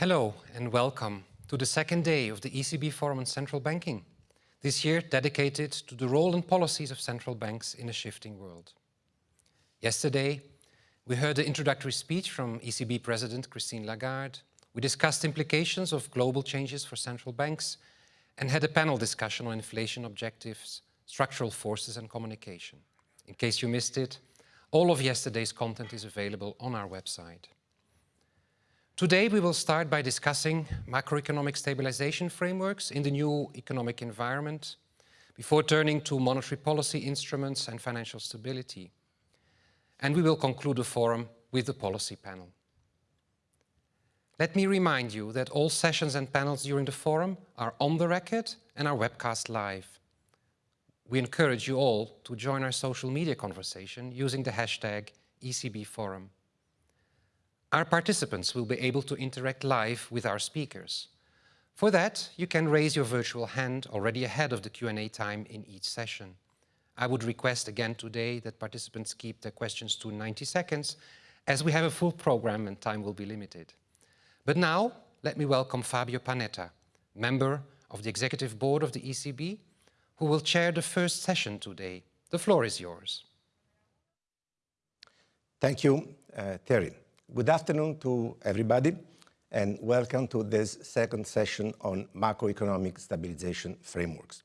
Hello and welcome to the second day of the ECB Forum on Central Banking, this year dedicated to the role and policies of central banks in a shifting world. Yesterday, we heard the introductory speech from ECB President Christine Lagarde. We discussed implications of global changes for central banks and had a panel discussion on inflation objectives, structural forces and communication. In case you missed it, all of yesterday's content is available on our website. Today we will start by discussing macroeconomic stabilization frameworks in the new economic environment before turning to monetary policy instruments and financial stability. And we will conclude the forum with the policy panel. Let me remind you that all sessions and panels during the forum are on the record and are webcast live. We encourage you all to join our social media conversation using the hashtag ECBForum. Our participants will be able to interact live with our speakers. For that, you can raise your virtual hand already ahead of the Q&A time in each session. I would request again today that participants keep their questions to 90 seconds, as we have a full program and time will be limited. But now, let me welcome Fabio Panetta, member of the Executive Board of the ECB, who will chair the first session today. The floor is yours. Thank you, uh, Terry. Good afternoon to everybody and welcome to this second session on macroeconomic stabilization frameworks.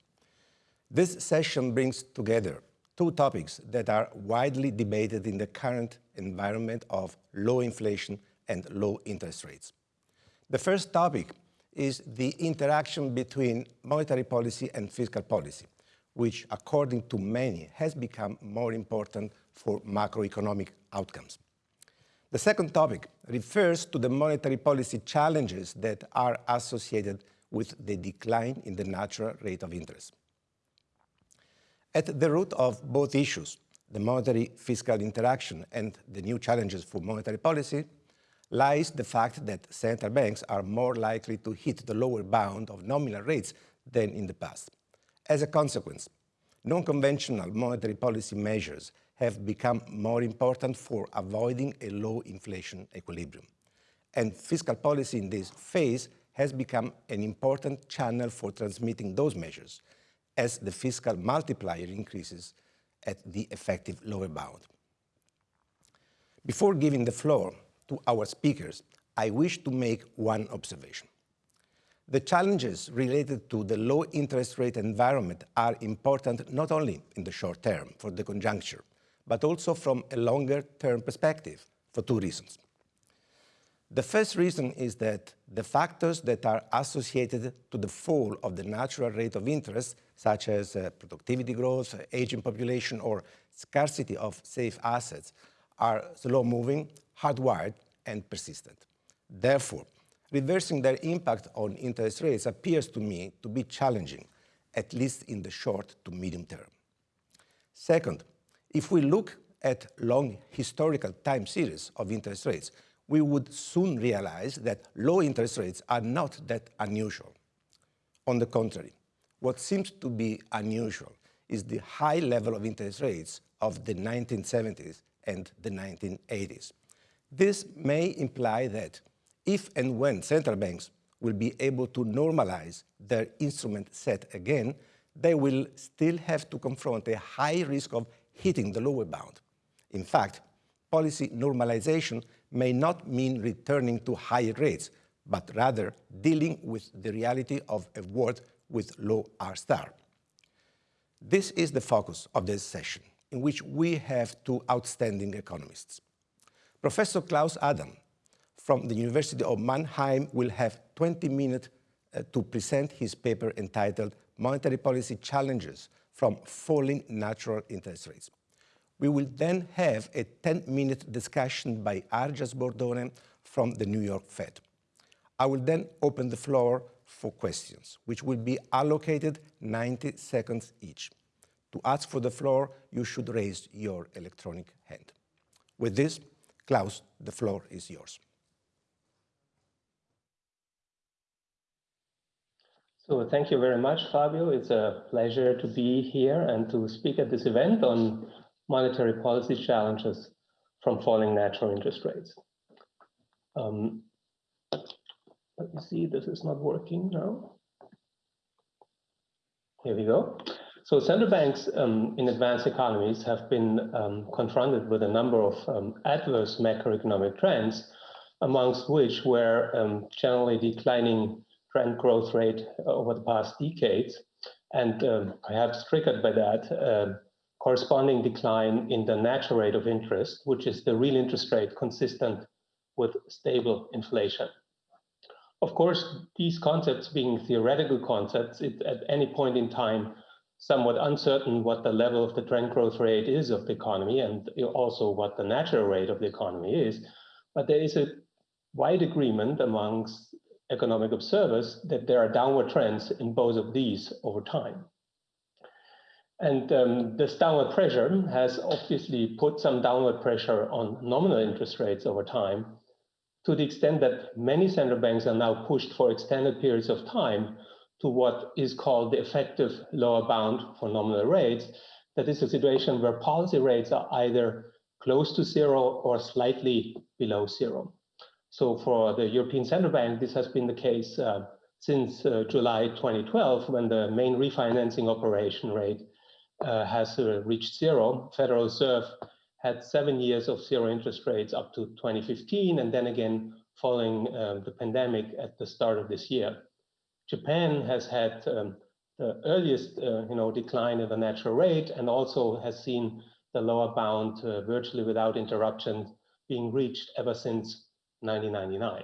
This session brings together two topics that are widely debated in the current environment of low inflation and low interest rates. The first topic is the interaction between monetary policy and fiscal policy, which according to many has become more important for macroeconomic outcomes. The second topic refers to the monetary policy challenges that are associated with the decline in the natural rate of interest. At the root of both issues, the monetary fiscal interaction and the new challenges for monetary policy, lies the fact that central banks are more likely to hit the lower bound of nominal rates than in the past. As a consequence, non-conventional monetary policy measures have become more important for avoiding a low inflation equilibrium. And fiscal policy in this phase has become an important channel for transmitting those measures as the fiscal multiplier increases at the effective lower bound. Before giving the floor to our speakers, I wish to make one observation. The challenges related to the low interest rate environment are important not only in the short term for the conjuncture, but also from a longer term perspective for two reasons. The first reason is that the factors that are associated to the fall of the natural rate of interest, such as uh, productivity growth, aging population, or scarcity of safe assets, are slow-moving, hardwired, and persistent. Therefore, reversing their impact on interest rates appears to me to be challenging, at least in the short to medium term. Second, if we look at long historical time series of interest rates, we would soon realize that low interest rates are not that unusual. On the contrary, what seems to be unusual is the high level of interest rates of the 1970s and the 1980s. This may imply that if and when central banks will be able to normalize their instrument set again, they will still have to confront a high risk of hitting the lower bound. In fact, policy normalization may not mean returning to higher rates, but rather dealing with the reality of a world with low R star. This is the focus of this session, in which we have two outstanding economists. Professor Klaus Adam from the University of Mannheim will have 20 minutes uh, to present his paper entitled Monetary Policy Challenges from falling natural interest rates. We will then have a 10-minute discussion by Argia Sbordone from the New York Fed. I will then open the floor for questions, which will be allocated 90 seconds each. To ask for the floor, you should raise your electronic hand. With this, Klaus, the floor is yours. So thank you very much, Fabio. It's a pleasure to be here and to speak at this event on monetary policy challenges from falling natural interest rates. Um, let me see, this is not working now. Here we go. So central banks um, in advanced economies have been um, confronted with a number of um, adverse macroeconomic trends, amongst which were um, generally declining trend growth rate over the past decades, and um, perhaps triggered by that, uh, corresponding decline in the natural rate of interest, which is the real interest rate consistent with stable inflation. Of course, these concepts being theoretical concepts, it, at any point in time, somewhat uncertain what the level of the trend growth rate is of the economy and also what the natural rate of the economy is. But there is a wide agreement amongst economic observers that there are downward trends in both of these over time. And um, this downward pressure has obviously put some downward pressure on nominal interest rates over time to the extent that many central banks are now pushed for extended periods of time to what is called the effective lower bound for nominal rates. That is a situation where policy rates are either close to zero or slightly below zero. So for the European Central Bank, this has been the case uh, since uh, July 2012, when the main refinancing operation rate uh, has uh, reached zero. Federal Reserve had seven years of zero interest rates up to 2015, and then again following uh, the pandemic at the start of this year. Japan has had um, the earliest uh, you know, decline in the natural rate and also has seen the lower bound virtually without interruption being reached ever since 1999.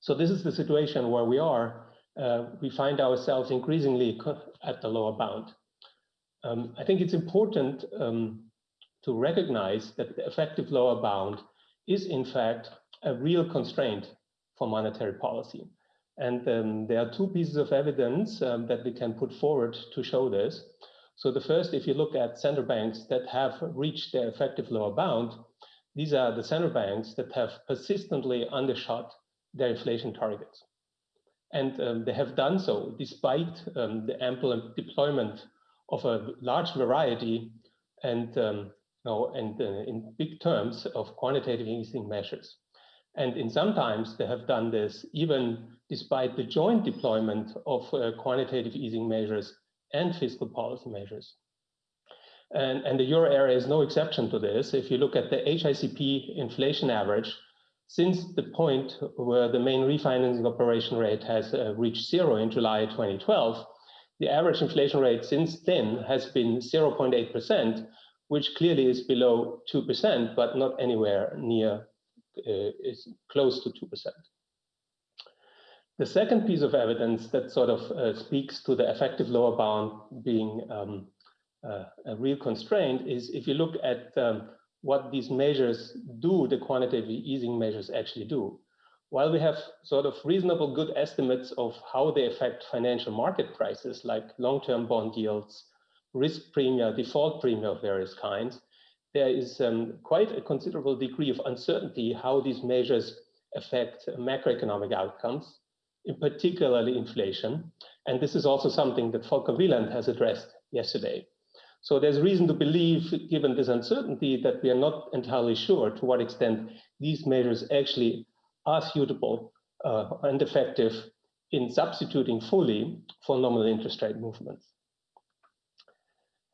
So this is the situation where we are. Uh, we find ourselves increasingly at the lower bound. Um, I think it's important um, to recognize that the effective lower bound is in fact a real constraint for monetary policy. And um, there are two pieces of evidence um, that we can put forward to show this. So the first, if you look at central banks that have reached their effective lower bound, these are the central banks that have persistently undershot their inflation targets. And um, they have done so despite um, the ample deployment of a large variety and um, know, and uh, in big terms of quantitative easing measures. And in sometimes they have done this even despite the joint deployment of uh, quantitative easing measures and fiscal policy measures. And, and the euro area is no exception to this. If you look at the HICP inflation average, since the point where the main refinancing operation rate has uh, reached zero in July 2012, the average inflation rate since then has been 0.8%, which clearly is below 2%, but not anywhere near, uh, is close to 2%. The second piece of evidence that sort of uh, speaks to the effective lower bound being um, uh, a real constraint is if you look at um, what these measures do, the quantitative easing measures actually do. While we have sort of reasonable good estimates of how they affect financial market prices like long-term bond yields, risk premium, default premium of various kinds, there is um, quite a considerable degree of uncertainty how these measures affect macroeconomic outcomes, in particularly inflation. And this is also something that Volker Wieland has addressed yesterday. So there's reason to believe, given this uncertainty, that we are not entirely sure to what extent these measures actually are suitable uh, and effective in substituting fully for nominal interest rate movements.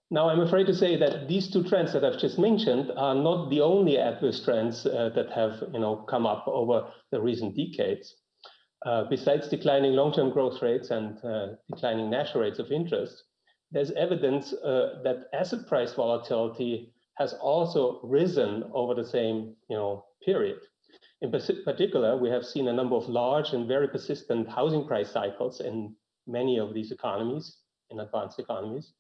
Now, I'm afraid to say that these two trends that I've just mentioned are not the only adverse trends uh, that have you know, come up over the recent decades. Uh, besides declining long-term growth rates and uh, declining national rates of interest, there's evidence uh, that asset price volatility has also risen over the same you know, period. In particular, we have seen a number of large and very persistent housing price cycles in many of these economies, in advanced economies.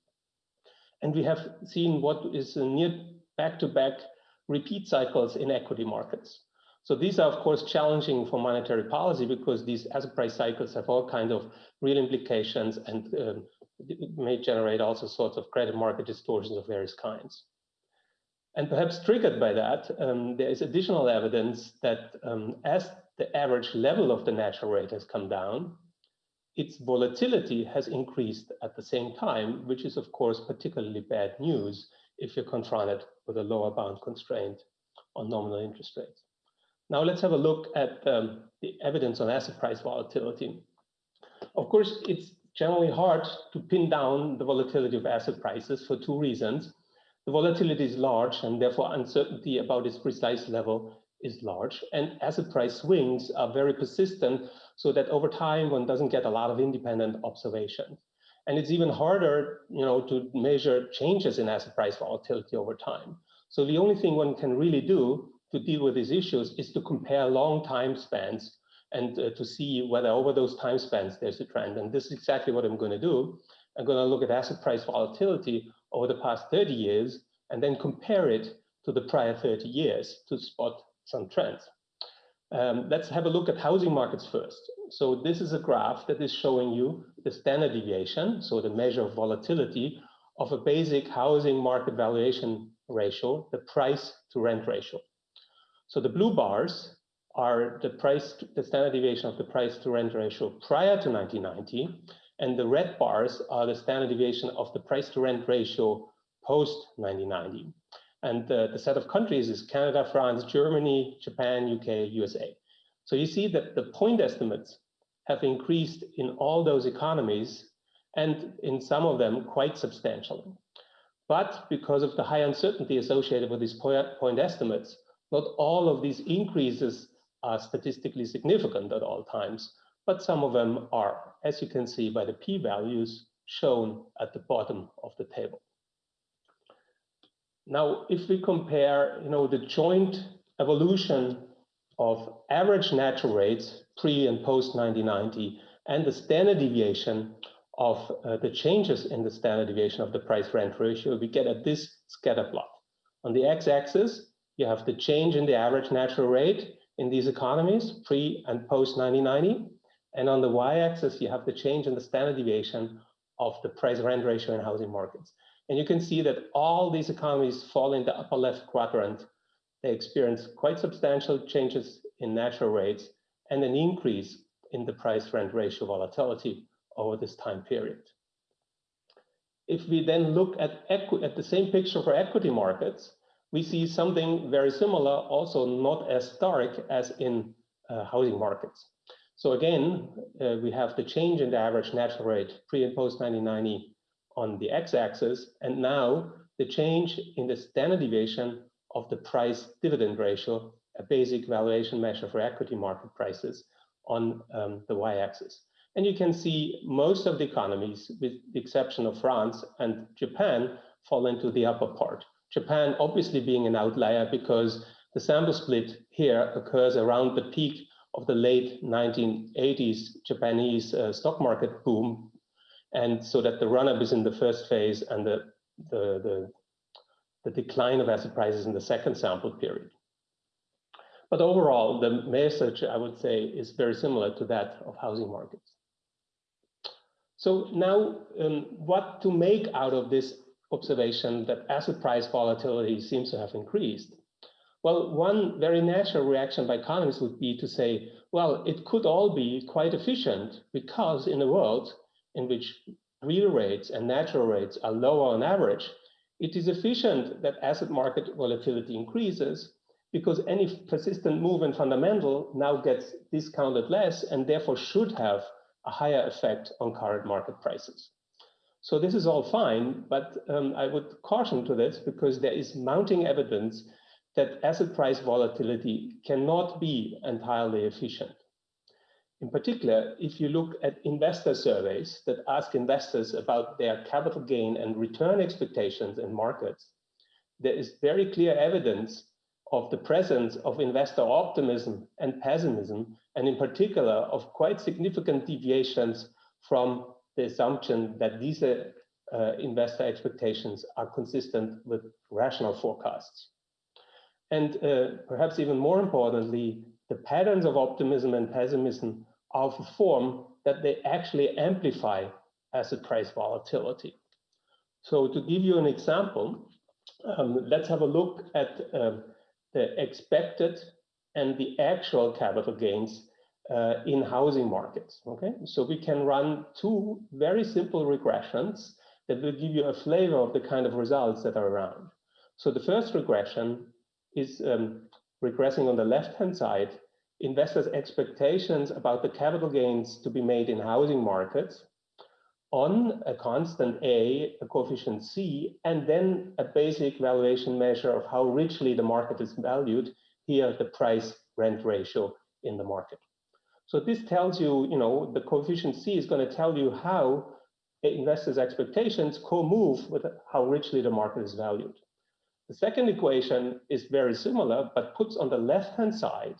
And we have seen what is near back-to-back -back repeat cycles in equity markets. So these are, of course, challenging for monetary policy because these asset price cycles have all kinds of real implications and um, may generate also sorts of credit market distortions of various kinds. And perhaps triggered by that, um, there is additional evidence that um, as the average level of the natural rate has come down, its volatility has increased at the same time, which is, of course, particularly bad news if you're confronted with a lower bound constraint on nominal interest rates. Now let's have a look at um, the evidence on asset price volatility. Of course, it's generally hard to pin down the volatility of asset prices for two reasons. The volatility is large and therefore uncertainty about its precise level is large and asset price swings are very persistent so that over time one doesn't get a lot of independent observation. And it's even harder, you know, to measure changes in asset price volatility over time. So the only thing one can really do to deal with these issues is to compare long time spans and uh, to see whether over those time spans there's a trend. And this is exactly what I'm going to do. I'm going to look at asset price volatility over the past 30 years and then compare it to the prior 30 years to spot some trends. Um, let's have a look at housing markets first. So this is a graph that is showing you the standard deviation, so the measure of volatility of a basic housing market valuation ratio, the price to rent ratio. So the blue bars are the price, the standard deviation of the price to rent ratio prior to 1990, and the red bars are the standard deviation of the price to rent ratio post 1990. And uh, the set of countries is Canada, France, Germany, Japan, UK, USA. So you see that the point estimates have increased in all those economies and in some of them quite substantially. But because of the high uncertainty associated with these point estimates, not all of these increases are statistically significant at all times, but some of them are, as you can see by the p-values shown at the bottom of the table. Now, if we compare, you know, the joint evolution of average natural rates pre and post 1990 and the standard deviation of uh, the changes in the standard deviation of the price rent ratio, we get at this scatter plot. On the x-axis, you have the change in the average natural rate in these economies pre and post 1990. And on the y-axis, you have the change in the standard deviation of the price rent ratio in housing markets. And you can see that all these economies fall in the upper left quadrant. They experience quite substantial changes in natural rates and an increase in the price rent ratio volatility over this time period. If we then look at, at the same picture for equity markets, we see something very similar, also not as stark as in uh, housing markets. So again, uh, we have the change in the average natural rate pre and post 1990 on the x-axis, and now the change in the standard deviation of the price dividend ratio, a basic valuation measure for equity market prices on um, the y-axis. And you can see most of the economies, with the exception of France and Japan, fall into the upper part. Japan obviously being an outlier because the sample split here occurs around the peak of the late 1980s Japanese uh, stock market boom. And so that the run-up is in the first phase and the, the, the, the decline of asset prices in the second sample period. But overall, the message, I would say, is very similar to that of housing markets. So now, um, what to make out of this observation that asset price volatility seems to have increased? Well, one very natural reaction by economists would be to say, well, it could all be quite efficient because in a world in which real rates and natural rates are lower on average, it is efficient that asset market volatility increases because any persistent move in fundamental now gets discounted less and therefore should have a higher effect on current market prices. So this is all fine, but um, I would caution to this because there is mounting evidence that asset price volatility cannot be entirely efficient. In particular, if you look at investor surveys that ask investors about their capital gain and return expectations in markets, there is very clear evidence of the presence of investor optimism and pessimism, and in particular of quite significant deviations from the assumption that these uh, investor expectations are consistent with rational forecasts. And uh, perhaps even more importantly, the patterns of optimism and pessimism are of a form that they actually amplify asset price volatility. So to give you an example, um, let's have a look at uh, the expected and the actual capital gains uh, in housing markets. Okay, so we can run two very simple regressions that will give you a flavor of the kind of results that are around. So the first regression is um, regressing on the left-hand side, investors' expectations about the capital gains to be made in housing markets on a constant A, a coefficient C, and then a basic valuation measure of how richly the market is valued, here the price rent ratio in the market. So this tells you, you know, the coefficient C is going to tell you how investors' expectations co-move with how richly the market is valued. The second equation is very similar, but puts on the left-hand side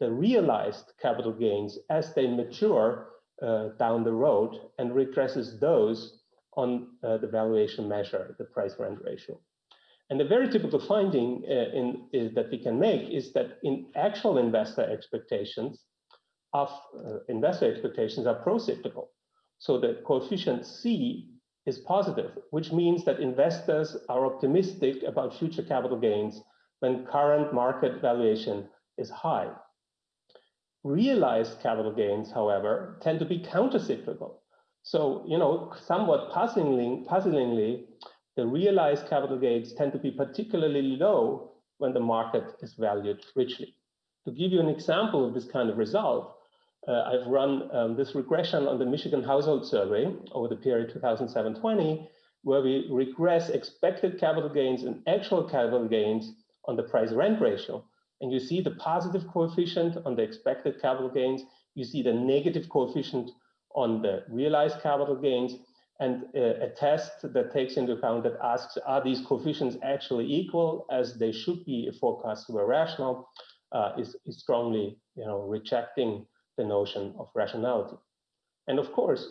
the realized capital gains as they mature uh, down the road and regresses those on uh, the valuation measure, the price rent ratio. And the very typical finding uh, in, that we can make is that in actual investor expectations of uh, investor expectations are pro-cyclical. So the coefficient C is positive, which means that investors are optimistic about future capital gains when current market valuation is high. Realized capital gains, however, tend to be countercyclical. So, you know, somewhat puzzlingly, puzzlingly, the realized capital gains tend to be particularly low when the market is valued richly. To give you an example of this kind of result, uh, I've run um, this regression on the Michigan Household Survey over the period 2007-20, where we regress expected capital gains and actual capital gains on the price rent ratio and you see the positive coefficient on the expected capital gains. You see the negative coefficient on the realized capital gains and uh, a test that takes into account that asks, are these coefficients actually equal as they should be if forecasts were rational, uh, is, is strongly you know, rejecting the notion of rationality. And of course,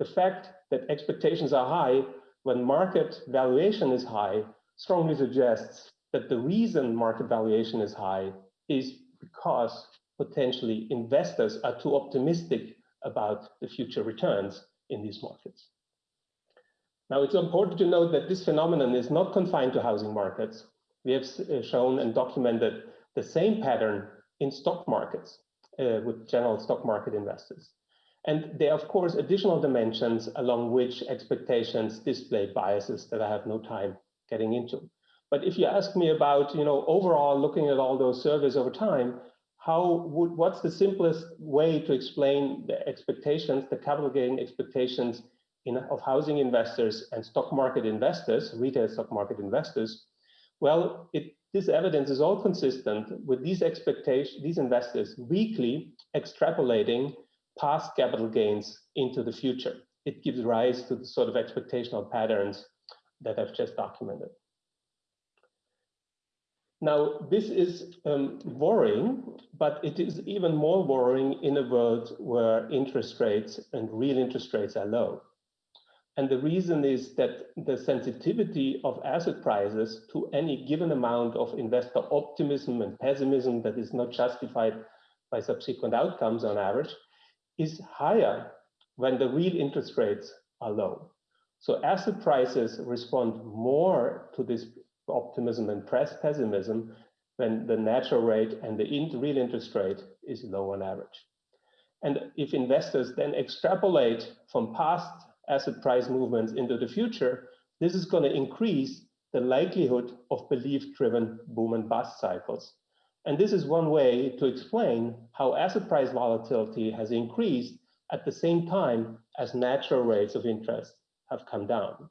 the fact that expectations are high when market valuation is high strongly suggests that the reason market valuation is high is because potentially investors are too optimistic about the future returns in these markets. Now, it's important to note that this phenomenon is not confined to housing markets. We have uh, shown and documented the same pattern in stock markets uh, with general stock market investors. And there are, of course, additional dimensions along which expectations display biases that I have no time getting into. But if you ask me about, you know, overall looking at all those surveys over time, how would what's the simplest way to explain the expectations, the capital gain expectations in, of housing investors and stock market investors, retail stock market investors? Well, it, this evidence is all consistent with these expectations, these investors weakly extrapolating past capital gains into the future. It gives rise to the sort of expectational patterns that I've just documented. Now, this is um, worrying, but it is even more worrying in a world where interest rates and real interest rates are low. And the reason is that the sensitivity of asset prices to any given amount of investor optimism and pessimism that is not justified by subsequent outcomes on average is higher when the real interest rates are low. So asset prices respond more to this optimism and pessimism when the natural rate and the real interest rate is low on average. And if investors then extrapolate from past asset price movements into the future, this is going to increase the likelihood of belief-driven boom and bust cycles. And this is one way to explain how asset price volatility has increased at the same time as natural rates of interest have come down.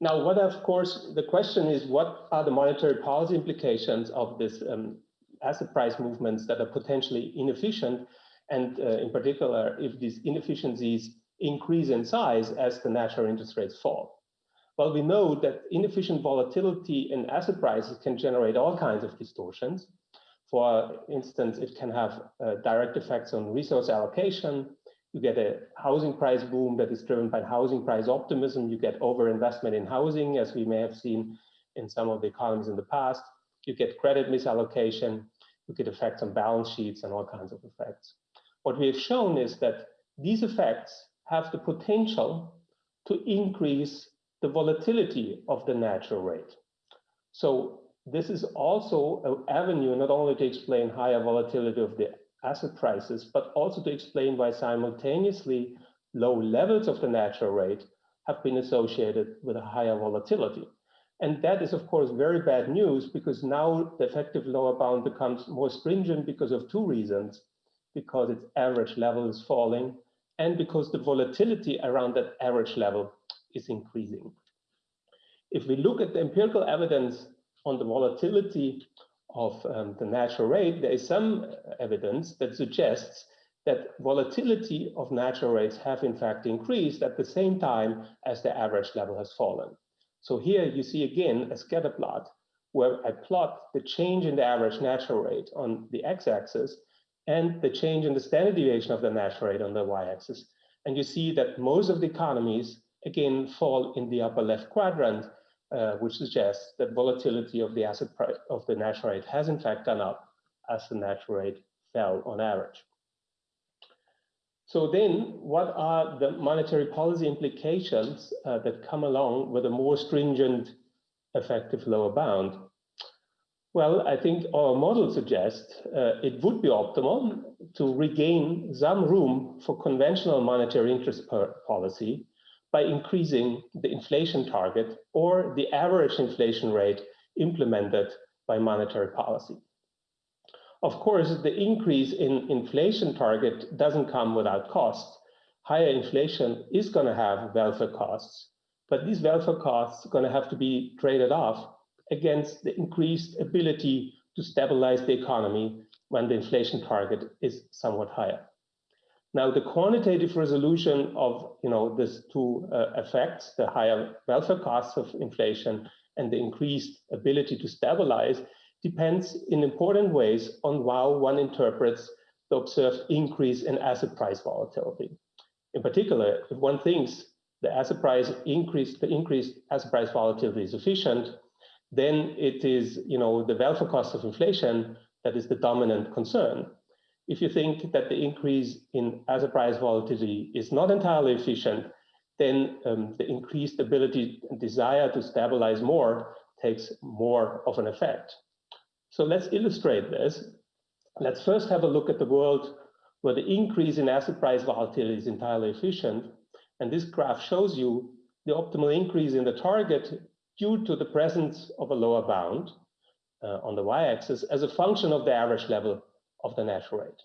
Now, what of course, the question is what are the monetary policy implications of this um, asset price movements that are potentially inefficient? And uh, in particular, if these inefficiencies increase in size as the natural interest rates fall. Well, we know that inefficient volatility in asset prices can generate all kinds of distortions. For instance, it can have uh, direct effects on resource allocation, you get a housing price boom that is driven by housing price optimism. You get overinvestment in housing, as we may have seen in some of the economies in the past. You get credit misallocation. You get effects on balance sheets and all kinds of effects. What we have shown is that these effects have the potential to increase the volatility of the natural rate. So this is also an avenue not only to explain higher volatility of the asset prices, but also to explain why simultaneously low levels of the natural rate have been associated with a higher volatility. And that is, of course, very bad news because now the effective lower bound becomes more stringent because of two reasons, because its average level is falling and because the volatility around that average level is increasing. If we look at the empirical evidence on the volatility of um, the natural rate, there is some evidence that suggests that volatility of natural rates have in fact increased at the same time as the average level has fallen. So here you see again a scatter plot where I plot the change in the average natural rate on the x-axis and the change in the standard deviation of the natural rate on the y-axis. And you see that most of the economies, again, fall in the upper left quadrant, uh, which suggests that volatility of the asset price of the natural rate has in fact gone up as the natural rate fell on average. So then what are the monetary policy implications uh, that come along with a more stringent effective lower bound? Well, I think our model suggests uh, it would be optimal to regain some room for conventional monetary interest policy by increasing the inflation target or the average inflation rate implemented by monetary policy. Of course, the increase in inflation target doesn't come without costs. Higher inflation is going to have welfare costs, but these welfare costs are going to have to be traded off against the increased ability to stabilize the economy when the inflation target is somewhat higher. Now, the quantitative resolution of you know these two uh, effects, the higher welfare costs of inflation and the increased ability to stabilize, depends in important ways on how one interprets the observed increase in asset price volatility. In particular, if one thinks the asset price increase, the increased asset price volatility is efficient, then it is, you know, the welfare cost of inflation that is the dominant concern. If you think that the increase in asset price volatility is not entirely efficient, then um, the increased ability and desire to stabilize more takes more of an effect. So let's illustrate this. Let's first have a look at the world where the increase in asset price volatility is entirely efficient. And this graph shows you the optimal increase in the target due to the presence of a lower bound uh, on the y-axis as a function of the average level of the natural rate.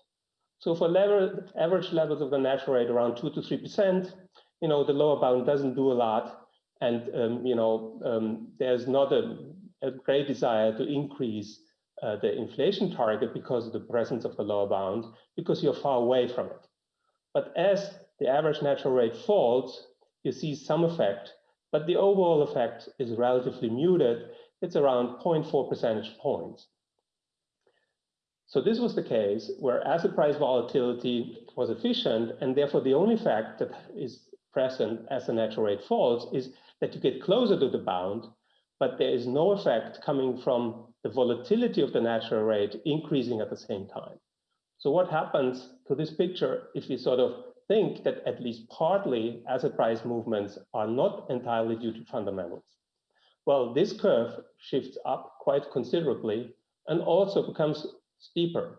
So for level, average levels of the natural rate around two to three percent, you know the lower bound doesn't do a lot, and um, you know um, there's not a, a, great desire to increase uh, the inflation target because of the presence of the lower bound, because you're far away from it. But as the average natural rate falls, you see some effect, but the overall effect is relatively muted. It's around 0.4 percentage points. So this was the case where asset price volatility was efficient, and therefore the only fact that is present as the natural rate falls is that you get closer to the bound, but there is no effect coming from the volatility of the natural rate increasing at the same time. So what happens to this picture if we sort of think that at least partly asset price movements are not entirely due to fundamentals? Well, this curve shifts up quite considerably and also becomes steeper.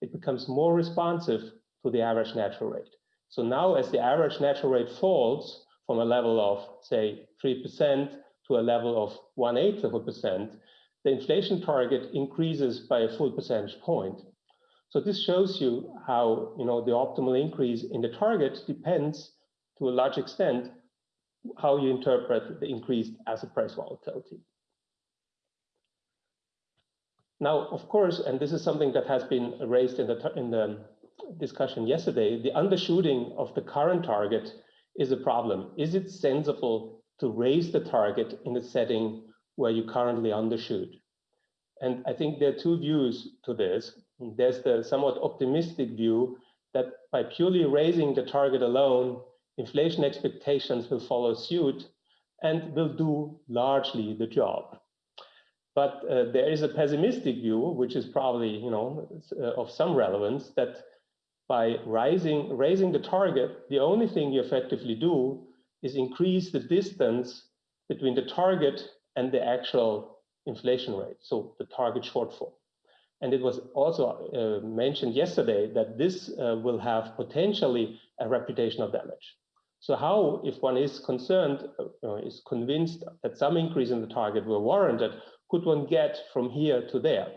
It becomes more responsive to the average natural rate. So now as the average natural rate falls from a level of, say, 3% to a level of one-eighth of a percent, the inflation target increases by a full percentage point. So this shows you how you know the optimal increase in the target depends to a large extent how you interpret the increased asset price volatility. Now, of course, and this is something that has been raised in the, in the discussion yesterday, the undershooting of the current target is a problem. Is it sensible to raise the target in a setting where you currently undershoot. And I think there are two views to this. There's the somewhat optimistic view that by purely raising the target alone, inflation expectations will follow suit and will do largely the job. But uh, there is a pessimistic view, which is probably you know uh, of some relevance, that by rising, raising the target, the only thing you effectively do is increase the distance between the target and the actual inflation rate, so the target shortfall. And it was also uh, mentioned yesterday that this uh, will have potentially a reputational damage. So how, if one is concerned, uh, is convinced that some increase in the target were warranted, could one get from here to there?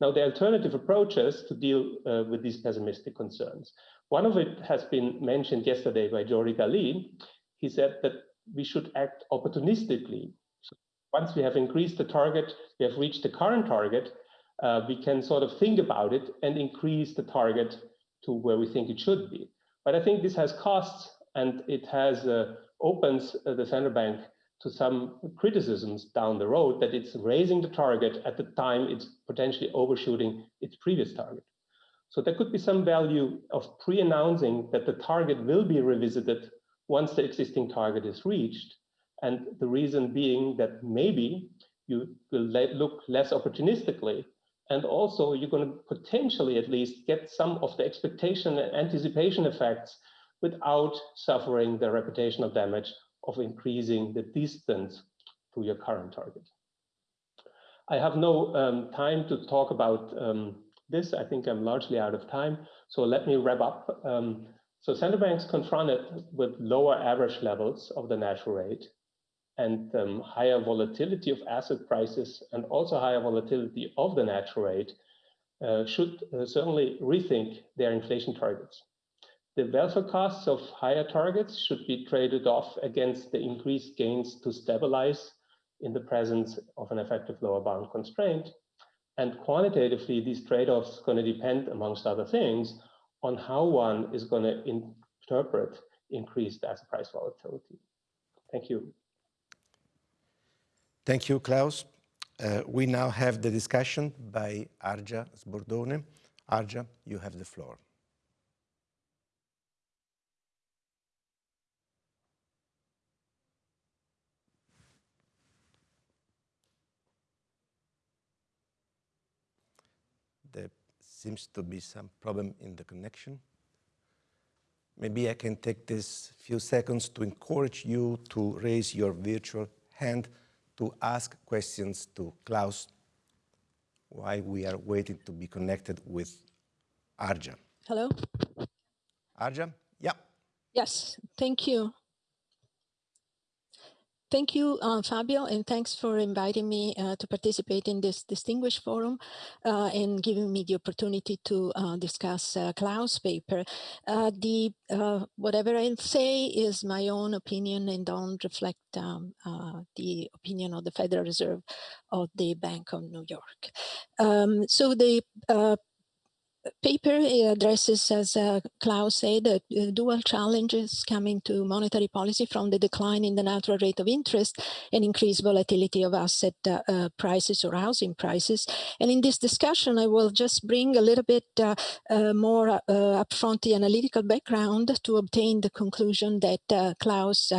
Now, the alternative approaches to deal uh, with these pessimistic concerns. One of it has been mentioned yesterday by Jordi Galí. He said that we should act opportunistically. So once we have increased the target, we have reached the current target, uh, we can sort of think about it and increase the target to where we think it should be. But I think this has costs and it has uh, opens uh, the central bank to some criticisms down the road that it's raising the target at the time it's potentially overshooting its previous target. So there could be some value of pre-announcing that the target will be revisited once the existing target is reached. And the reason being that maybe you will look less opportunistically and also you're going to potentially at least get some of the expectation and anticipation effects without suffering the reputational damage of increasing the distance to your current target. I have no um, time to talk about um, this. I think I'm largely out of time. So let me wrap up. Um, so central banks confronted with lower average levels of the natural rate and um, higher volatility of asset prices and also higher volatility of the natural rate uh, should uh, certainly rethink their inflation targets. The welfare costs of higher targets should be traded off against the increased gains to stabilize in the presence of an effective lower bound constraint. And quantitatively, these trade-offs are going to depend, amongst other things, on how one is going to interpret increased asset price volatility. Thank you. Thank you, Klaus. Uh, we now have the discussion by Argia Sbordone. Argia, you have the floor. There seems to be some problem in the connection. Maybe I can take this few seconds to encourage you to raise your virtual hand to ask questions to Klaus while we are waiting to be connected with Argia. Hello? Argia? Yeah. Yes, thank you. Thank you, uh, Fabio, and thanks for inviting me uh, to participate in this distinguished forum uh, and giving me the opportunity to uh, discuss uh, Klaus' paper. Uh, the whatever I say is my own opinion and don't reflect um, the opinion of the Federal Reserve of the Bank of New York. Um, so the paper addresses, as uh, Klaus said, uh, dual challenges coming to monetary policy from the decline in the natural rate of interest and increased volatility of asset uh, uh prices or housing prices. And in this discussion, I will just bring a little bit uh, uh, more upfront the analytical background to obtain the conclusion that Klaus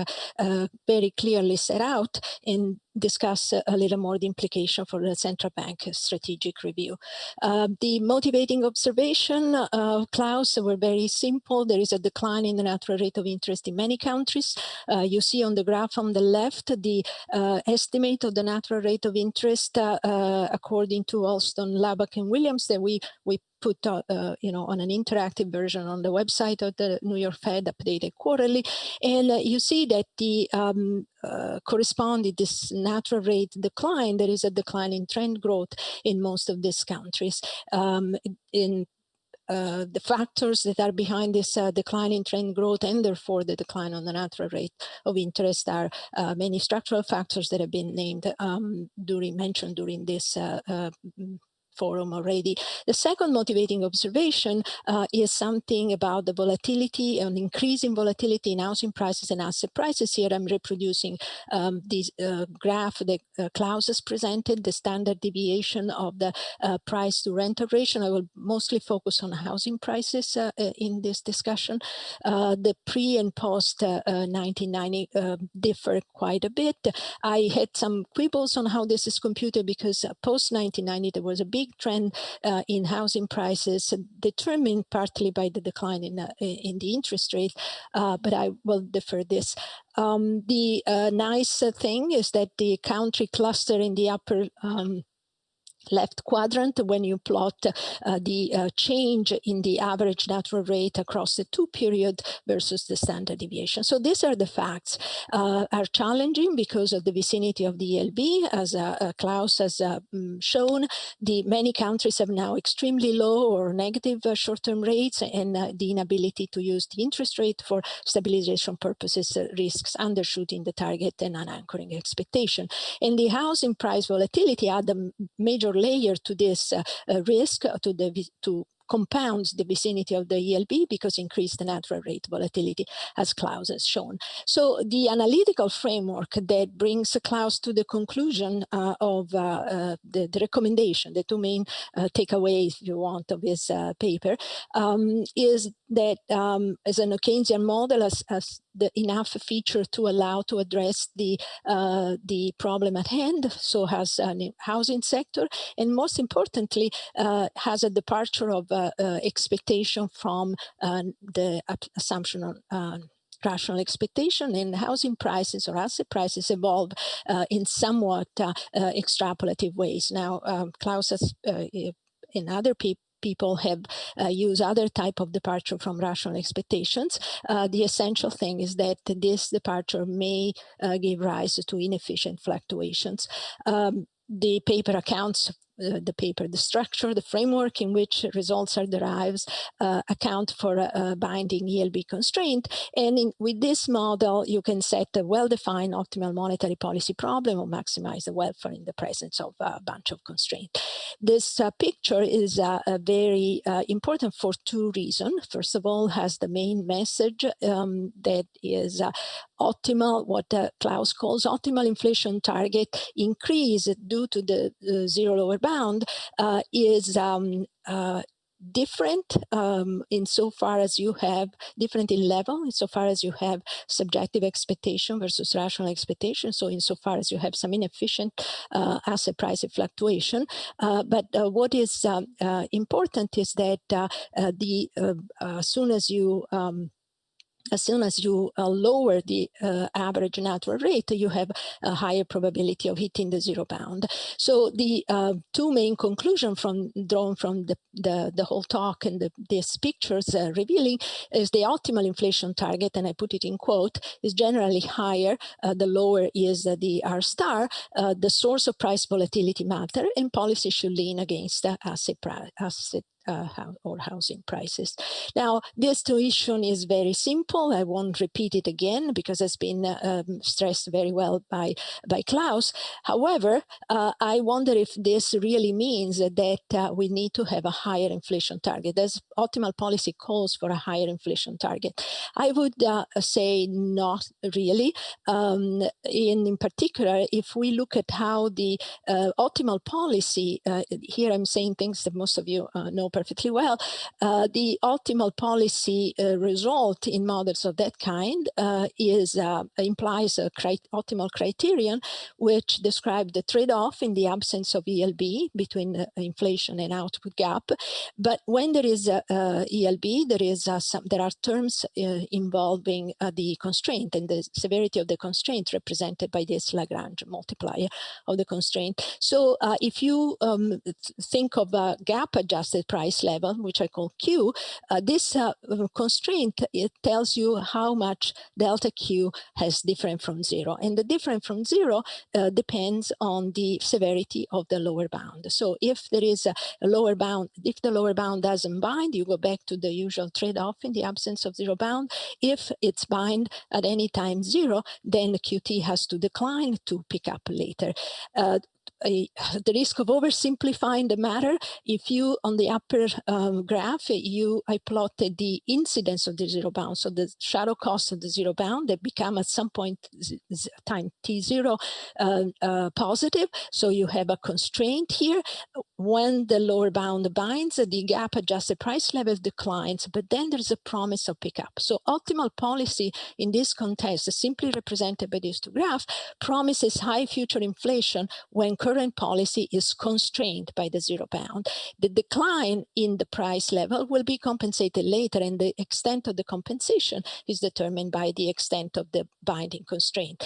very clearly set out and discuss a little more the implication for the central bank strategic review. Uh, the motivating observation of Klaus were very simple. There is a decline in the natural rate of interest in many countries. Uh, you see on the graph on the left the uh, estimate of the natural rate of interest uh, uh, according to Holston, Laubach, and Williams that we, we put uh, uh, you know on an interactive version on the website of the New York Fed updated quarterly. And uh, you see that the um, uh, corresponding this natural rate decline there is a decline in trend growth in most of these countries. Um, in uh, the factors that are behind this uh, decline in trend growth and therefore the decline on the natural rate of interest are uh, many structural factors that have been named um, during mentioned during this uh, uh, forum already. The second motivating observation uh, is something about the volatility and increasing volatility in housing prices and asset prices. Here I'm reproducing um, this uh, graph that uh, Klaus has presented, the standard deviation of the uh, price to rental ratio. I will mostly focus on housing prices uh, uh, in this discussion. the pre and post 1990 differ quite a bit. I had some quibbles on how this is computed because post 1990 there was a big big trend uh, in housing prices determined partly by the decline in, uh, in the interest rate, uh, but I will defer this. Um, the uh, nice thing is that the country cluster in the upper um, left quadrant when you plot uh, the uh, change in the average natural rate across the two period versus the standard deviation. So these are the facts uh, are challenging because of the vicinity of the ELB as uh, uh, Klaus has uh, mm, shown the many countries have now extremely low or negative short-term rates and the inability to use the interest rate for stabilization purposes risks undershooting the target and unanchoring expectation. And the housing price volatility add a major layer to this uh, uh, risk uh, to the to compounds the vicinity of the ELB because increased natural rate volatility, as Klaus has shown. So the analytical framework that brings Klaus to the conclusion uh, of uh, uh, the, the, recommendation, the two main takeaways, if you want, of his paper, um, is that um, as an Keynesian model, as, as the enough feature to allow to address the uh, the problem at hand. So has a housing sector, and most importantly, uh, has a departure of uh, uh expectation from uh, the assumption on uh, rational expectation and housing prices or asset prices evolve in somewhat extrapolative ways. Now, um, Klaus has, in other people, people have uh, used other type of departure from rational expectations. Uh, the essential thing is that this departure may uh, give rise to inefficient fluctuations. Um, the paper accounts uh, the paper, the structure, the framework in which results are derived uh, account for a, a, binding ELB constraint. And in, with this model, you can set a well-defined optimal monetary policy problem or maximize the welfare in the presence of a bunch of constraints. This uh, picture is uh, very uh, important for two reasons. First of all, has the main message um, that is uh, optimal, what Klaus calls optimal inflation target increase due to the zero lower bound uh, is um, uh, different um, insofar as you have different in level, insofar as you have subjective expectation versus rational expectation. So insofar as you have some inefficient uh, asset price fluctuation. Uh, but uh, what is um, uh, important is that uh, uh, the as soon as you um, as soon as you uh, lower the uh, average natural rate, you have a higher probability of hitting the zero bound. So the uh, two main conclusions from drawn from the, the, the whole talk and the, these pictures uh, revealing is the optimal inflation target, and I put it in quote, is generally higher, uh, the lower is the R star, uh, the source of price volatility matter, and policy should lean against asset, asset uh, or housing prices. Now, this tuition is very simple. I won't repeat it again because it's been uh, um, stressed very well by, by Klaus. However, uh, I wonder if this really means that uh, we need to have a higher inflation target. As optimal policy calls for a higher inflation target. I would uh, say not really. Um, in, in particular, if we look at how the uh, optimal policy, here I'm saying things that most of you know perfectly well, uh, the optimal policy uh, result in models of that kind uh, is uh, implies a cri optimal criterion which describe the trade-off in the absence of ELB between uh, inflation and output gap. But when there is a, a ELB, there is some there are terms involving the constraint and the severity of the constraint represented by this Lagrange multiplier of the constraint. So if you um, think of a gap adjusted price price level, which I call Q, uh, this uh, constraint, it tells you how much delta Q has different from zero. And the different from zero uh, depends on the severity of the lower bound. So if there is a, lower bound, if the lower bound doesn't bind, you go back to the usual trade-off in the absence of zero bound. If it's bind at any time zero, then QT has to decline to pick up later. Uh, a, the risk of oversimplifying the matter, if you, on the upper um, graph, you, I plotted the incidence of the zero bound, so the shadow cost of the zero bound that become at some point time t0 uh, uh, positive. So you have a constraint here. When the lower bound binds, the gap adjusted price level declines, but then there's a promise of pickup. So optimal policy in this context, simply represented by this graph, promises high future inflation when current policy is constrained by the zero bound. The decline in the price level will be compensated later and the extent of the compensation is determined by the extent of the binding constraint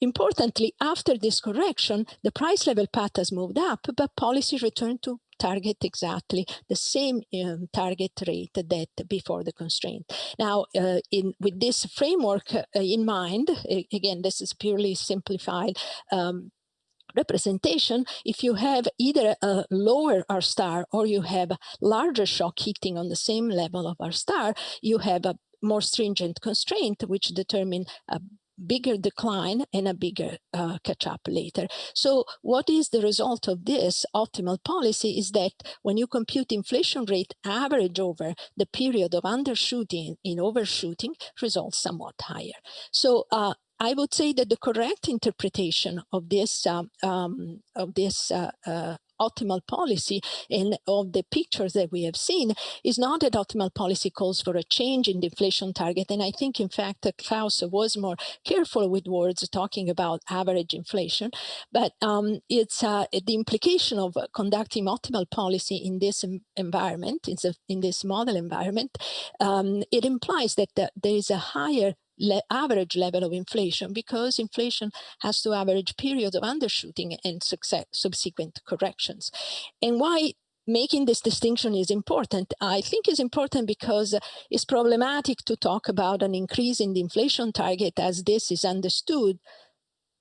Importantly, after this correction, the price level path has moved up, but policy returned to target exactly the same um, target rate that before the constraint. Now, uh, in with this framework uh, in mind, again, this is purely simplified um, representation, if you have either a lower R star or you have larger shock heating on the same level of R star, you have a more stringent constraint, which determine a bigger decline and a bigger uh, catch up later. So what is the result of this optimal policy is that when you compute inflation rate average over the period of undershooting in overshooting results somewhat higher. So uh, I would say that the correct interpretation of this um, um, of this uh, uh, optimal policy and of the pictures that we have seen is not that optimal policy calls for a change in the inflation target. And I think, in fact, Klaus was more careful with words talking about average inflation. But um, it's uh, the implication of conducting optimal policy in this environment, in, in this model environment, um, it implies that there is a higher le average level of inflation because inflation has to average periods of undershooting and subsequent corrections. And why making this distinction is important. I think is important because it's problematic to talk about an increase in the inflation target as this is understood,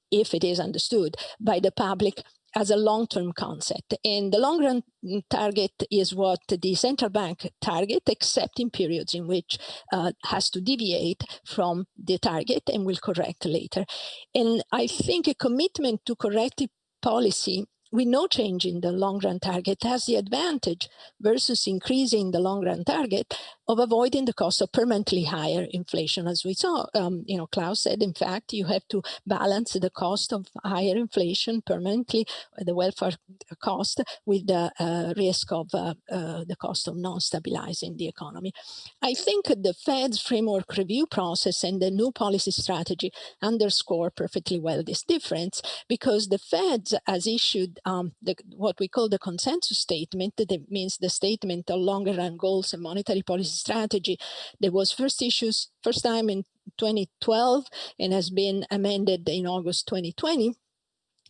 if it is understood by the public as a long-term concept. And the long-run target is what the central bank target, except in periods in which uh, has to deviate from the target and will correct later. And I think a commitment to corrective policy with no change in the long run target has the advantage versus increasing the long run target of avoiding the cost of permanently higher inflation. As we saw, um, you know, Klaus said, in fact, you have to balance the cost of higher inflation permanently, the welfare cost, with the uh, risk of uh, uh, the cost of non-stabilizing the economy. I think the Fed's framework review process and the new policy strategy underscore perfectly well this difference because the Fed has issued um, the, what we call the consensus statement, that means the statement of longer run goals and monetary policy strategy. That was first issued first time in 2012 and has been amended in August 2020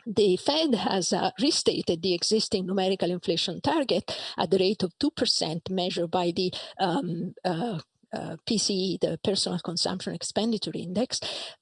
the Fed has uh, restated the existing numerical inflation target at the rate of 2% measured by the um, uh, uh, PCE, the Personal Consumption Expenditure Index,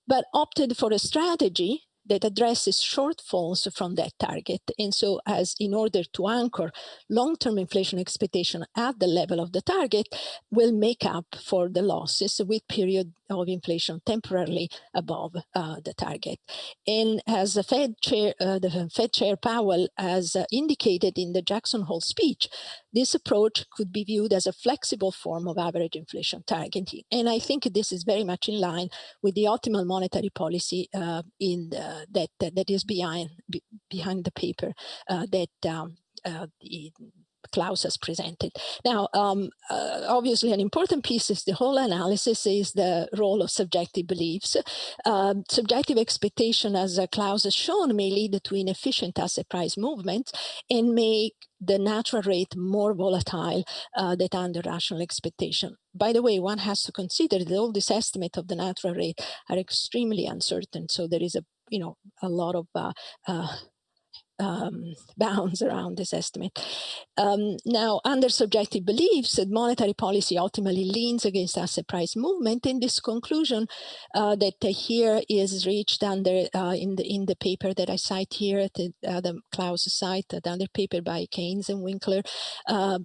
but opted for a strategy that addresses shortfalls from that target. And so as in order to anchor long-term inflation expectation at the level of the target will make up for the losses with period of inflation temporarily above uh, the target. And as the Fed chair, uh, the Fed chair Powell has indicated in the Jackson Hole speech, this approach could be viewed as a flexible form of average inflation targeting. And I think this is very much in line with the optimal monetary policy uh, in the, that, that is behind, behind the paper uh, that um, uh, the Klaus has presented. Now, um, uh, obviously an important piece is the whole analysis is the role of subjective beliefs. Uh, subjective expectation, as uh, Klaus has shown, may lead to inefficient asset price movements and make the natural rate more volatile uh, than under rational expectation. By the way, one has to consider that all these estimates of the natural rate are extremely uncertain. So there is a you know a lot of uh, uh, um, bounds around this estimate. Um, now, under subjective beliefs, monetary policy ultimately leans against asset price movement. In this conclusion uh, that uh, here is reached under uh, in the in the paper that I cite here at the, uh, the Klaus site, the other paper by Caines and Winkler. Uh,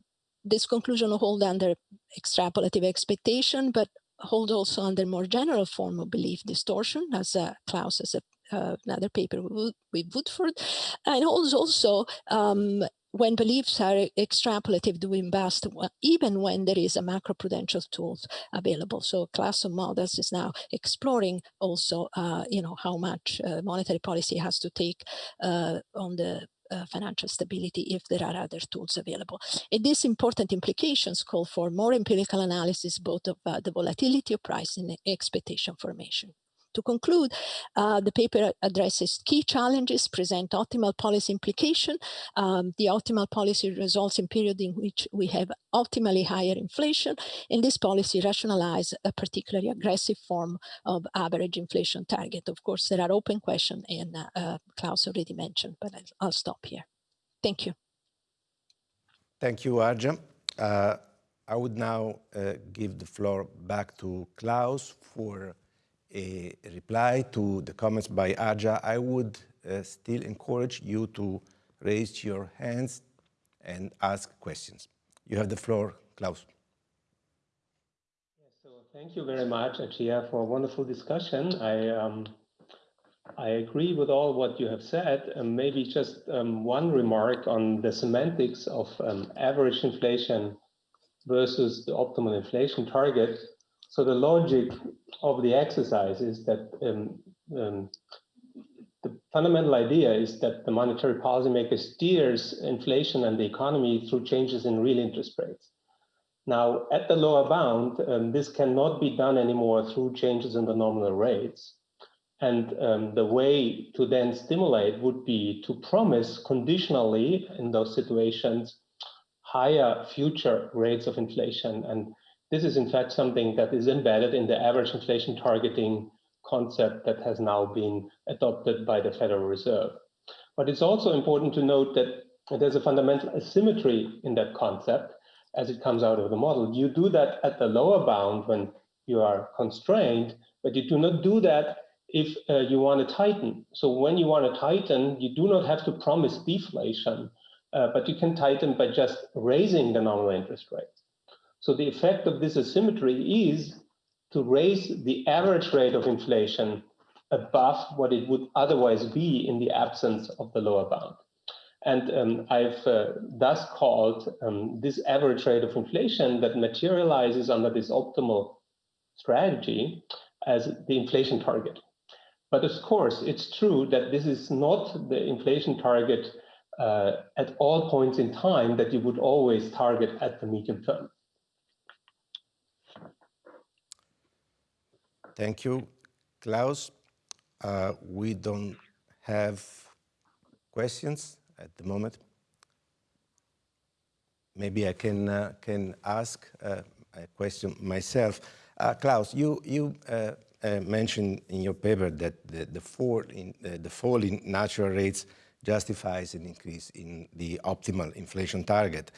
this conclusion hold under extrapolative expectation, but hold also under more general form of belief distortion, as uh, Klaus has uh, another paper with, Woodford, and also um, when beliefs are extrapolative doing best, even when there is a macroprudential tools available. So class of models is now exploring also, uh, you know, how much uh, monetary policy has to take uh, on the uh, financial stability if there are other tools available. And these important implications call for more empirical analysis, both of uh, the volatility of price and expectation formation. To conclude, uh, the paper addresses key challenges, present optimal policy implication. Um, the optimal policy results in period in which we have optimally higher inflation, and this policy rationalize a particularly aggressive form of average inflation target. Of course, there are open questions, and uh, uh, Klaus already mentioned, but I'll stop here. Thank you. Thank you, Argia. Uh, I would now uh, give the floor back to Klaus for a reply to the comments by Argia. I would uh, still encourage you to raise your hands and ask questions. You have the floor, Klaus. so thank you very much, Argia, for a wonderful discussion. I um, I agree with all what you have said. And maybe just um, one remark on the semantics of um, average inflation versus the optimal inflation target. So the logic of the exercise is that um, um the fundamental idea is that the monetary policymaker steers inflation and the economy through changes in real interest rates. Now, at the lower bound, um, this cannot be done anymore through changes in the nominal rates. And um, the way to then stimulate would be to promise conditionally in those situations higher future rates of inflation. And this is in fact something that is embedded in the average inflation targeting concept that has now been adopted by the Federal Reserve. But it's also important to note that there's a fundamental asymmetry in that concept as it comes out of the model. You do that at the lower bound when you are constrained, but you do not do that if uh, you want to tighten. So when you want to tighten, you do not have to promise deflation, uh, but you can tighten by just raising the nominal interest rate. So the effect of this asymmetry is to raise the average rate of inflation above what it would otherwise be in the absence of the lower bound. And um, I've uh, thus called um, this average rate of inflation that materializes under this optimal strategy as the inflation target. But of course, it's true that this is not the inflation target uh, at all points in time that you would always target at the medium term. Thank you, Klaus. Uh, we don't have questions at the moment. Maybe I can uh, can ask uh, a question myself. Uh, Klaus, you you uh, uh, mentioned in your paper that the, the, fall in, the fall in natural rates justifies an increase in the optimal inflation target.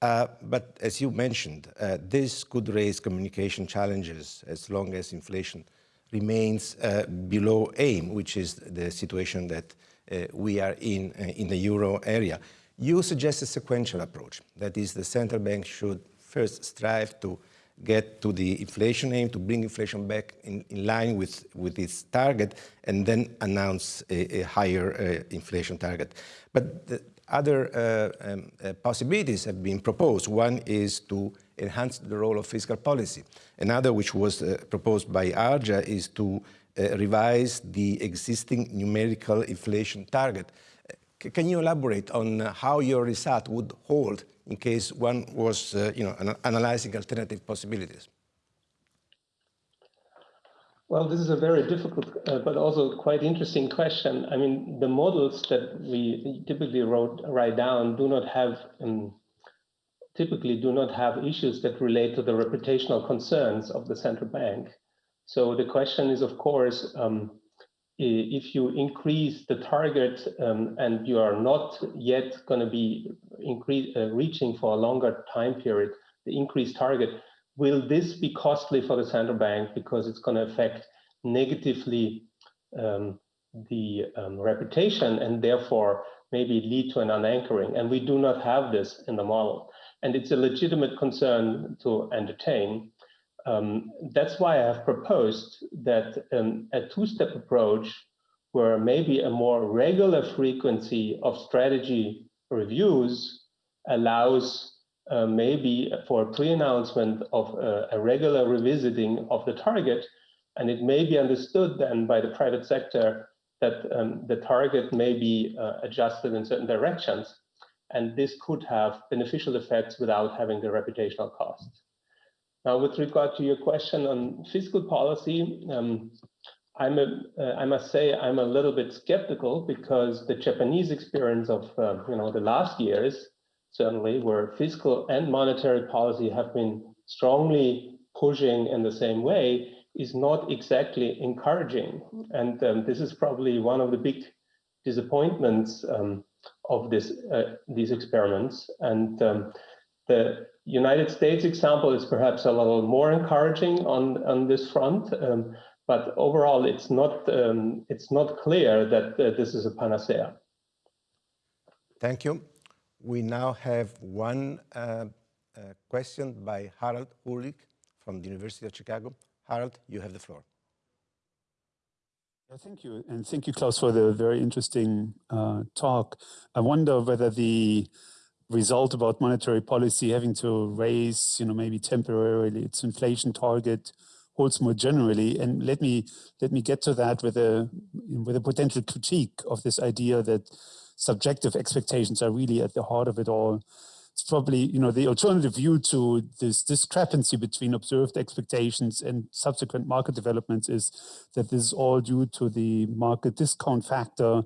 Uh, but as you mentioned, uh, this could raise communication challenges as long as inflation remains uh, below aim, which is the situation that uh, we are in in the euro area. You suggest a sequential approach, that is the central bank should first strive to get to the inflation aim, to bring inflation back in, in line with, with its target, and then announce a, a higher uh, inflation target. But the other uh, um, uh, possibilities have been proposed. One is to enhance the role of fiscal policy. Another, which was uh, proposed by Argia, is to uh, revise the existing numerical inflation target. C can you elaborate on how your result would hold in case one was, uh, you know, an analyzing alternative possibilities? Well, this is a very difficult, uh, but also quite interesting question. I mean, the models that we typically wrote, write down do not have, um, typically do not have issues that relate to the reputational concerns of the central bank. So the question is, of course, um, if you increase the target um, and you are not yet going to be increase, uh, reaching for a longer time period, the increased target, will this be costly for the central bank because it's going to affect negatively um, the um, reputation and therefore maybe lead to an unanchoring? And we do not have this in the model. And it's a legitimate concern to entertain. Um, that's why I have proposed that um, a two-step approach where maybe a more regular frequency of strategy reviews allows uh, maybe for a pre-announcement of uh, a regular revisiting of the target. And it may be understood then by the private sector that um, the target may be uh, adjusted in certain directions. And this could have beneficial effects without having the reputational costs. Now, with regard to your question on fiscal policy, um, I'm a, uh, I must say I'm a little bit skeptical because the Japanese experience of uh, you know the last years certainly where fiscal and monetary policy have been strongly pushing in the same way is not exactly encouraging. And um, this is probably one of the big disappointments um, of this uh, these experiments. And um, the United States example is perhaps a little more encouraging on, on this front. Um, but overall, it's not um, it's not clear that uh, this is a panacea. Thank you. We now have one uh, uh, question by Harald Uhlig from the University of Chicago. Harald, you have the floor. Thank you. And thank you, Klaus, for the very interesting uh, talk. I wonder whether the result about monetary policy having to raise, you know, maybe temporarily its inflation target holds more generally. And let me let me get to that with a with a potential critique of this idea that subjective expectations are really at the heart of it all it's probably you know the alternative view to this discrepancy between observed expectations and subsequent market developments is that this is all due to the market discount factor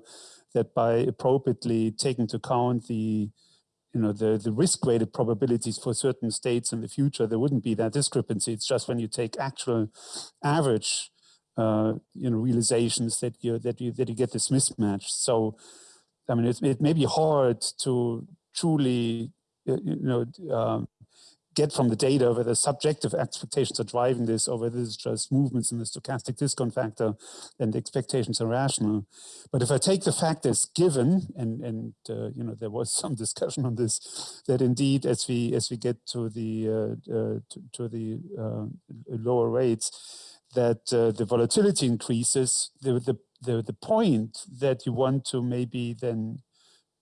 that by appropriately taking into account the you know the the risk weighted probabilities for certain states in the future there wouldn't be that discrepancy. It's just when you take actual average uh, you know realizations that you that you that you get this mismatch. So I mean, it, it may be hard to truly you know, um, get from the data whether subjective expectations are driving this or whether it's just movements in the stochastic discount factor and the expectations are rational. But if I take the fact as given, and, and uh, you know, there was some discussion on this, that indeed as we as we get to the uh, uh, to, to, the uh, lower rates, that uh, the volatility increases, the, the, the, the point that you want to maybe then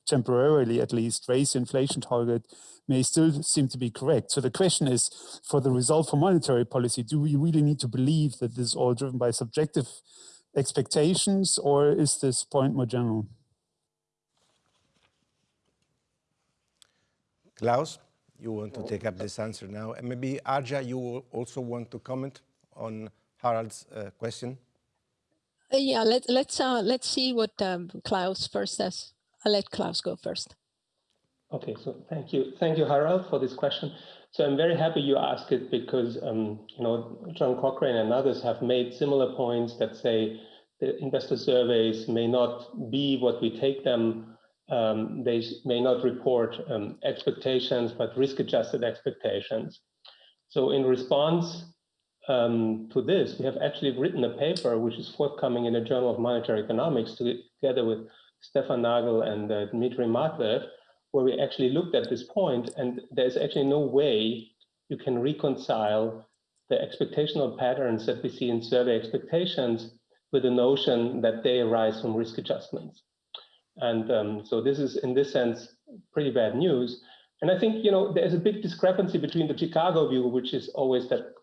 temporarily at least raise the inflation target may still seem to be correct. So the question is, for the result for monetary policy, do we really need to believe that this is all driven by subjective expectations or is this point more general? Klaus, you want to take up this answer now. And maybe Argia, you also want to comment on Harald's uh, question? Uh, yeah, let, let's uh, let's see what um, Klaus first says. I'll let Klaus go first. Okay, so thank you. Thank you, Harald, for this question. So I'm very happy you asked it because, um, you know, John Cochrane and others have made similar points that say the investor surveys may not be what we take them. Um, they may not report um, expectations, but risk-adjusted expectations. So in response um, to this, we have actually written a paper which is forthcoming in the Journal of Monetary Economics together with Stefan Nagel and uh, Dmitry Matveev, where we actually looked at this point, and there's actually no way you can reconcile the expectational patterns that we see in survey expectations with the notion that they arise from risk adjustments. And um, so this is, in this sense, pretty bad news. And I think, you know, there's a big discrepancy between the Chicago view, which is always that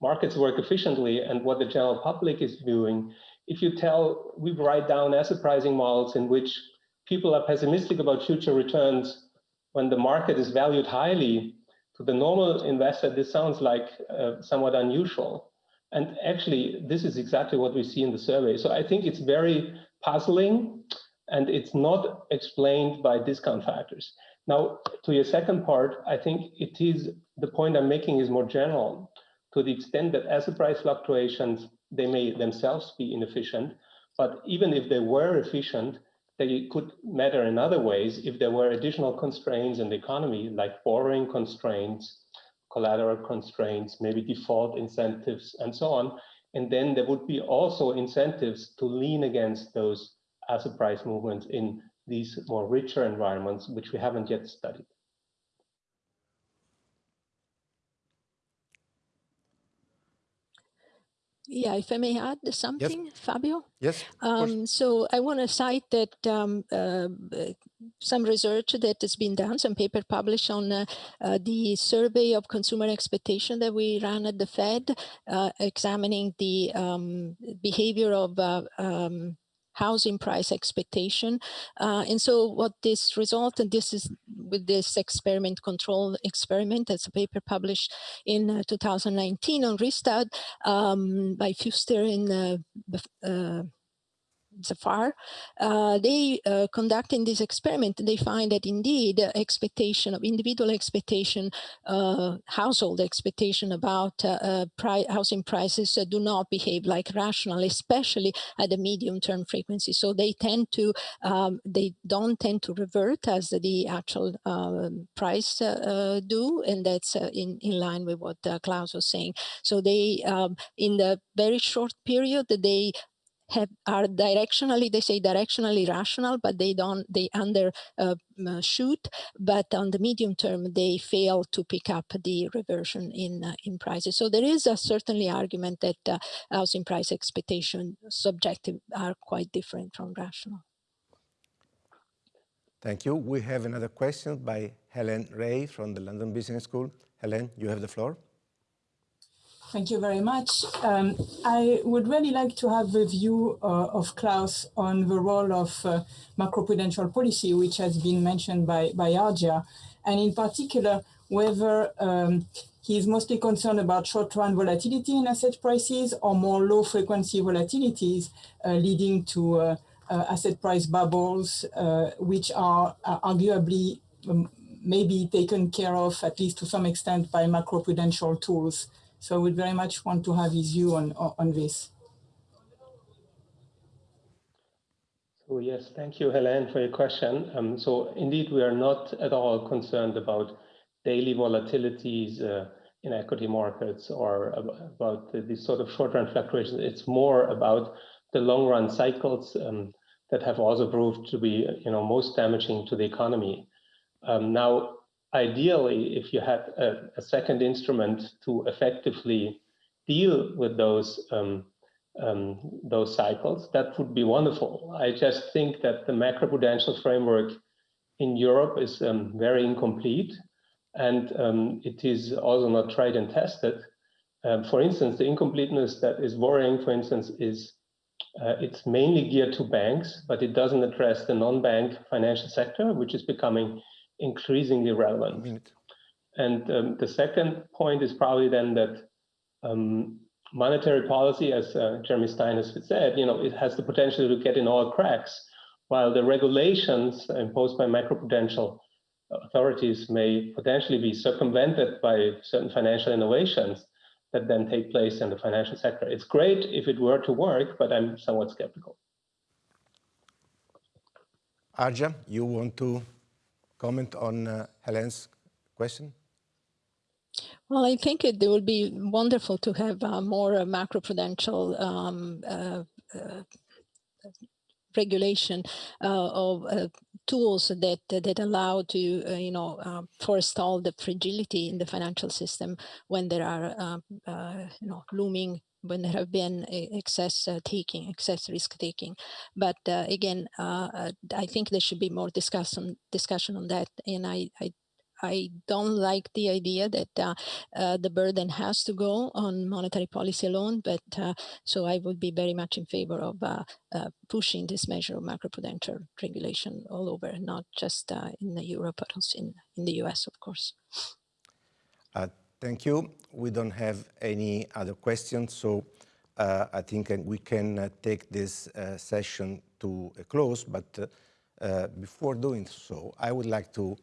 markets work efficiently, and what the general public is viewing if you tell, we write down asset pricing models in which people are pessimistic about future returns when the market is valued highly, to the normal investor, this sounds like uh, somewhat unusual. And actually, this is exactly what we see in the survey. So I think it's very puzzling and it's not explained by discount factors. Now, to your second part, I think it is the point I'm making is more general to the extent that asset price fluctuations they may themselves be inefficient, but even if they were efficient, they could matter in other ways if there were additional constraints in the economy, like borrowing constraints, collateral constraints, maybe default incentives, and so on. And then there would be also incentives to lean against those asset price movements in these more richer environments, which we haven't yet studied. Yeah, if I may add something, yes. Fabio. Yes. Um, so I want to cite that um, uh, some research that has been done, some paper published on uh, uh, the survey of consumer expectation that we ran at the Fed, uh, examining the um, behavior of uh, um, housing price expectation. Uh, and so what this result, and this is with this experiment control experiment, as a paper published in uh, 2019 on ReStud um, by Fuster and uh, uh Zafar, uh, they uh, conducting this experiment, they find that indeed expectation of individual expectation, uh, household expectation about uh, uh, pri housing prices uh, do not behave like rational, especially at the medium term frequency. So they tend to, um, they don't tend to revert as the actual um, price do, and that's in, in line with what Klaus was saying. So they, um, in the very short period, that they have are directionally they say directionally rational but they don't they under uh, shoot but on the medium term they fail to pick up the reversion in uh, in prices so there is a certainly argument that uh, housing price expectation subjective are quite different from rational Thank you. We have another question by Helene Rey from the London Business School. Helen, you have the floor. Thank you very much. Um, I would really like to have a view uh, of Klaus on the role of uh, macroprudential policy, which has been mentioned by, by Argia, and in particular, whether um, is mostly concerned about short-run volatility in asset prices or more low-frequency volatilities uh, leading to uh, uh, asset price bubbles, uh, which are arguably um, maybe taken care of, at least to some extent, by macroprudential tools. So I would very much want to have his view on, on this. So yes, thank you, Helene, for your question. Um, so indeed, we are not at all concerned about daily volatilities uh, in equity markets or about these sort of short-run fluctuations. It's more about the long-run cycles um, that have also proved to be, you know, most damaging to the economy. Um, now, ideally, if you had a, a, second instrument to effectively deal with those um, um, those cycles, that would be wonderful. I just think that the macroprudential framework in Europe is um, very incomplete, and um, it is also not tried and tested. Um, for instance, the incompleteness that is worrying, for instance, is uh, it's mainly geared to banks, but it doesn't address the non-bank financial sector, which is becoming increasingly relevant. And um, the second point is probably then that um, monetary policy, as uh, Jeremy Stein has said, you know, it has the potential to get in all cracks, while the regulations imposed by macroprudential authorities may potentially be circumvented by certain financial innovations that then take place in the financial sector. It's great if it were to work, but I'm somewhat skeptical. Argia, you want to comment on uh, Helene's question? Well, I think it, it would be wonderful to have uh, more uh, macroprudential um, uh, uh regulation uh, of tools that that allow to you know forestall the fragility in the financial system when there are um, you know looming when there have been excess uh, taking, excess risk taking. But uh, again, uh, uh, I think there should be more discussion discussion on that. And I, I I don't like the idea that uh, uh, the burden has to go on monetary policy alone, but uh, so I would be very much in favor of pushing this measure of macroprudential regulation all over, not just in the Europe, but also in, in the US, of course. Thank you. We don't have any other questions, so uh, I think we can uh, take this uh, session to a close, but uh, uh, before doing so, I would like to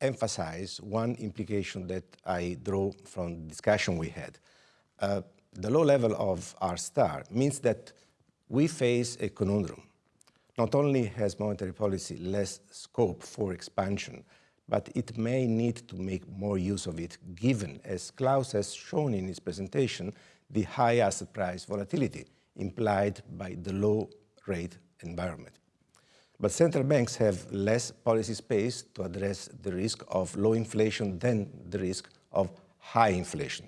emphasize one implication that I draw from the discussion we had. Uh, the low level of R star means that we face a conundrum. Not only has monetary policy less scope for expansion, but it may need to make more use of it, given, as Klaus has shown in his presentation, the high asset price volatility implied by the low rate environment. But central banks have less policy space to address the risk of low inflation than the risk of high inflation.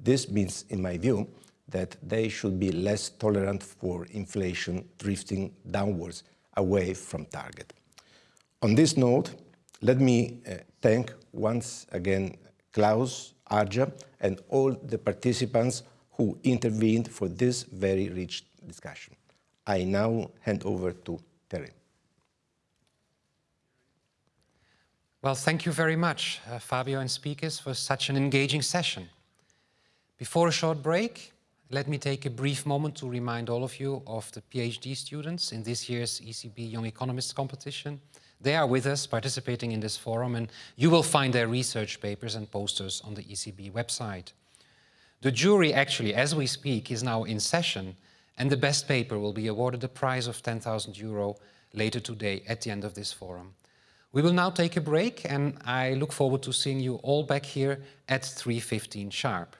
This means, in my view, that they should be less tolerant for inflation drifting downwards away from target. On this note, let me uh, thank once again Klaus, Argia, and all the participants who intervened for this very rich discussion. I now hand over to Terry. Well, thank you very much, uh, Fabio and speakers, for such an engaging session. Before a short break, let me take a brief moment to remind all of you of the PhD students in this year's ECB Young Economists competition. They are with us participating in this forum and you will find their research papers and posters on the ECB website. The jury actually, as we speak, is now in session and the best paper will be awarded a prize of 10,000 euro later today at the end of this forum. We will now take a break and I look forward to seeing you all back here at 3.15 sharp.